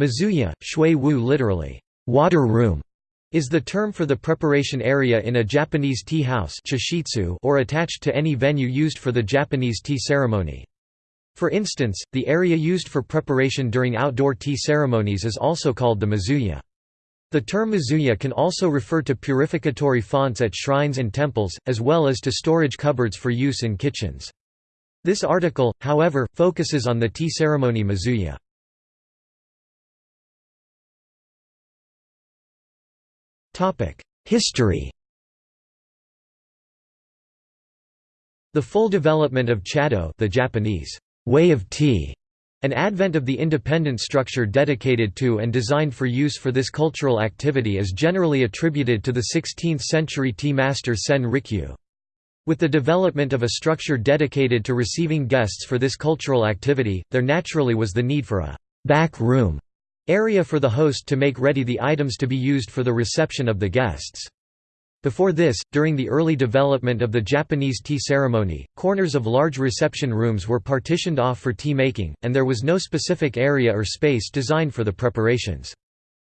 Mizuya, shui wu literally, water room, is the term for the preparation area in a Japanese tea house or attached to any venue used for the Japanese tea ceremony. For instance, the area used for preparation during outdoor tea ceremonies is also called the Mizuya. The term Mizuya can also refer to purificatory fonts at shrines and temples, as well as to storage cupboards for use in kitchens. This article, however, focuses on the tea ceremony Mizuya. History The full development of chado the Japanese way of tea, an advent of the independent structure dedicated to and designed for use for this cultural activity is generally attributed to the 16th-century tea master Sen Rikyu. With the development of a structure dedicated to receiving guests for this cultural activity, there naturally was the need for a «back room» area for the host to make ready the items to be used for the reception of the guests. Before this, during the early development of the Japanese tea ceremony, corners of large reception rooms were partitioned off for tea making, and there was no specific area or space designed for the preparations.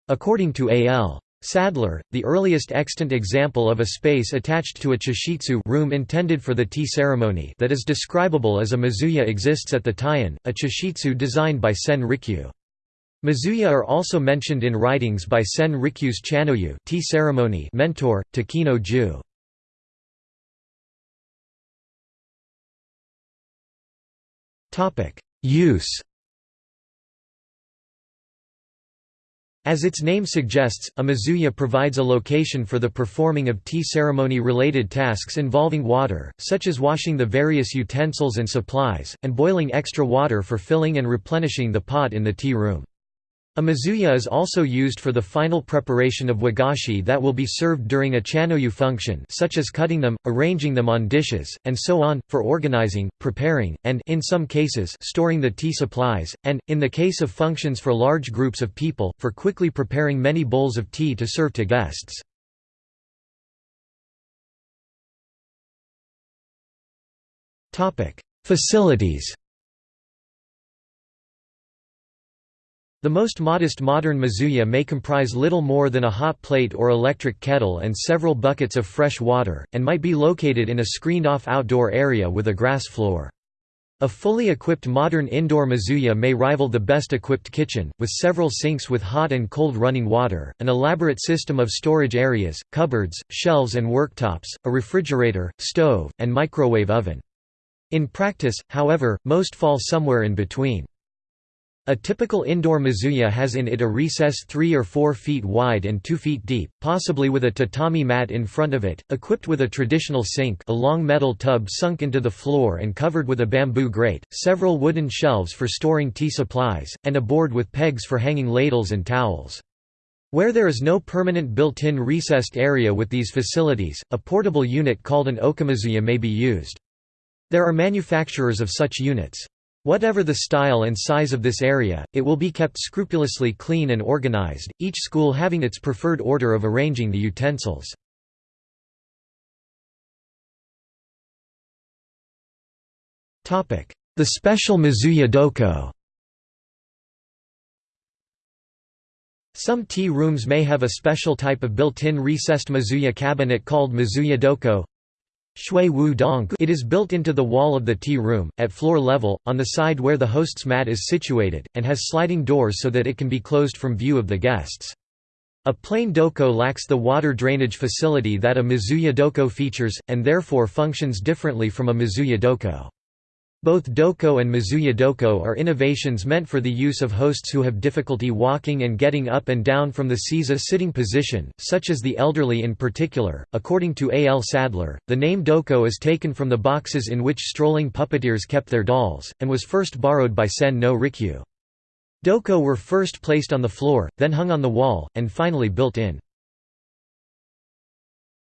According to A.L. Sadler, the earliest extant example of a space attached to a chashitsu room intended for the tea ceremony that is describable as a mizuya exists at the Taian, a chashitsu designed by Sen Rikyu. Mizuya are also mentioned in writings by Sen Rikyu's Chanoyu tea ceremony mentor, Takeno Jōō. Use As its name suggests, a mizuya provides a location for the performing of tea ceremony-related tasks involving water, such as washing the various utensils and supplies, and boiling extra water for filling and replenishing the pot in the tea room. A mizuya is also used for the final preparation of wagashi that will be served during a chanoyu function such as cutting them, arranging them on dishes, and so on, for organizing, preparing, and in some cases storing the tea supplies, and, in the case of functions for large groups of people, for quickly preparing many bowls of tea to serve to guests. Facilities The most modest modern mizuya may comprise little more than a hot plate or electric kettle and several buckets of fresh water, and might be located in a screened-off outdoor area with a grass floor. A fully equipped modern indoor mizuya may rival the best-equipped kitchen, with several sinks with hot and cold running water, an elaborate system of storage areas, cupboards, shelves and worktops, a refrigerator, stove, and microwave oven. In practice, however, most fall somewhere in between. A typical indoor mizuya has in it a recess 3 or 4 feet wide and 2 feet deep, possibly with a tatami mat in front of it, equipped with a traditional sink a long metal tub sunk into the floor and covered with a bamboo grate, several wooden shelves for storing tea supplies, and a board with pegs for hanging ladles and towels. Where there is no permanent built-in recessed area with these facilities, a portable unit called an okimizuya may be used. There are manufacturers of such units. Whatever the style and size of this area, it will be kept scrupulously clean and organized, each school having its preferred order of arranging the utensils. The special Mizuya doko Some tea rooms may have a special type of built-in recessed Mizuya cabinet called Mizuya doko it is built into the wall of the tea room, at floor level, on the side where the host's mat is situated, and has sliding doors so that it can be closed from view of the guests. A plain doko lacks the water drainage facility that a Mizuya doko features, and therefore functions differently from a Mizuya doko. Both doko and Mizuya doko are innovations meant for the use of hosts who have difficulty walking and getting up and down from the seiza sitting position, such as the elderly in particular. According to A. L. Sadler, the name doko is taken from the boxes in which strolling puppeteers kept their dolls, and was first borrowed by Sen no Rikyu. Doko were first placed on the floor, then hung on the wall, and finally built in.